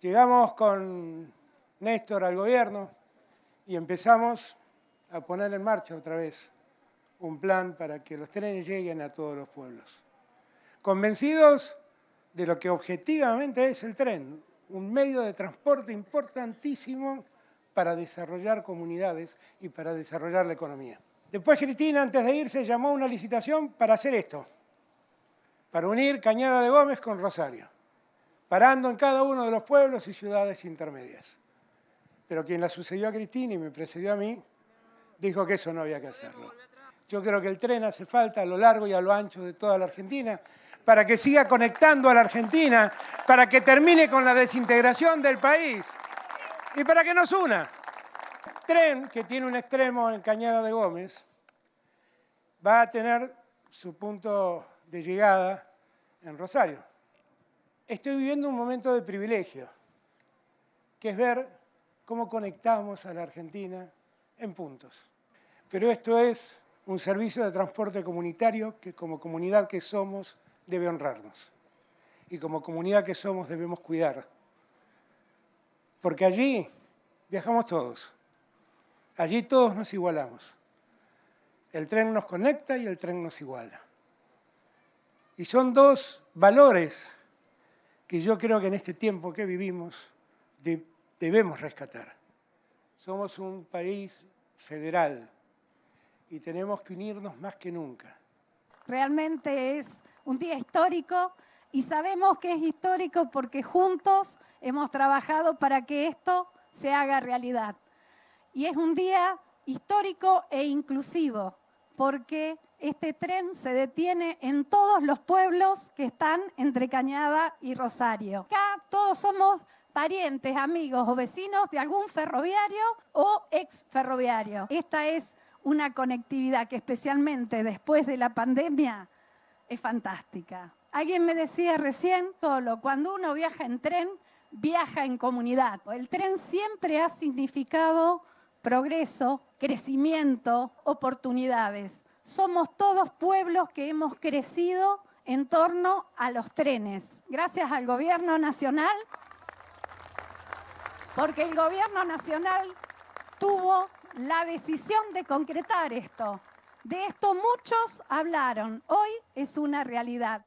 Llegamos con Néstor al gobierno y empezamos a poner en marcha otra vez un plan para que los trenes lleguen a todos los pueblos. Convencidos de lo que objetivamente es el tren, un medio de transporte importantísimo para desarrollar comunidades y para desarrollar la economía. Después Cristina, antes de irse, llamó a una licitación para hacer esto, para unir Cañada de Gómez con Rosario, parando en cada uno de los pueblos y ciudades intermedias. Pero quien la sucedió a Cristina y me precedió a mí, dijo que eso no había que hacerlo. Yo creo que el tren hace falta a lo largo y a lo ancho de toda la Argentina para que siga conectando a la Argentina, para que termine con la desintegración del país y para que nos una. El tren, que tiene un extremo en Cañada de Gómez, va a tener su punto de llegada en Rosario. Estoy viviendo un momento de privilegio, que es ver cómo conectamos a la Argentina en puntos. Pero esto es un servicio de transporte comunitario que como comunidad que somos debe honrarnos. Y como comunidad que somos debemos cuidar. Porque allí viajamos todos. Allí todos nos igualamos. El tren nos conecta y el tren nos iguala. Y son dos valores que yo creo que en este tiempo que vivimos debemos rescatar. Somos un país federal y tenemos que unirnos más que nunca. Realmente es un día histórico y sabemos que es histórico porque juntos hemos trabajado para que esto se haga realidad. Y es un día histórico e inclusivo porque este tren se detiene en todos los pueblos que están entre Cañada y Rosario. Acá todos somos parientes, amigos o vecinos de algún ferroviario o ex ferroviario. Esta es una conectividad que especialmente después de la pandemia es fantástica. Alguien me decía recién, solo cuando uno viaja en tren, viaja en comunidad. El tren siempre ha significado progreso, crecimiento, oportunidades. Somos todos pueblos que hemos crecido en torno a los trenes. Gracias al gobierno nacional, porque el gobierno nacional tuvo la decisión de concretar esto. De esto muchos hablaron, hoy es una realidad.